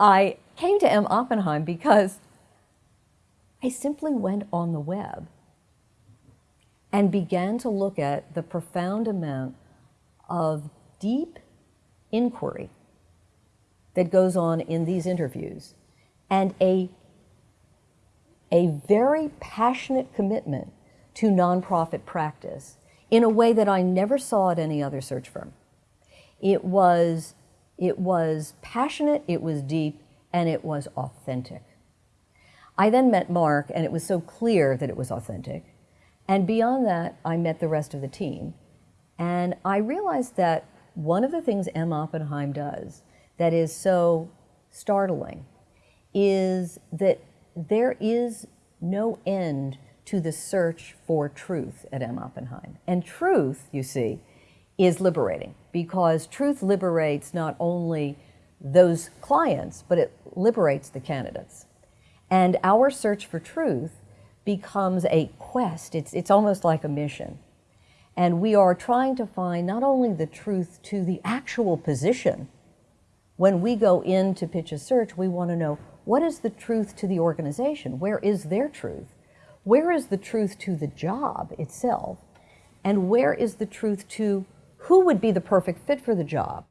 I came to M. Oppenheim because I simply went on the web and began to look at the profound amount of deep inquiry that goes on in these interviews and a, a very passionate commitment to nonprofit practice in a way that I never saw at any other search firm. It was, it was passionate, it was deep, and it was authentic. I then met Mark, and it was so clear that it was authentic. And beyond that, I met the rest of the team. And I realized that one of the things M. Oppenheim does that is so startling is that there is no end to the search for truth at M. Oppenheim. And truth, you see, is liberating because truth liberates not only those clients, but it liberates the candidates. And our search for truth becomes a quest. It's, it's almost like a mission. And we are trying to find not only the truth to the actual position, when we go in to pitch a search, we want to know what is the truth to the organization? Where is their truth? Where is the truth to the job itself? And where is the truth to who would be the perfect fit for the job?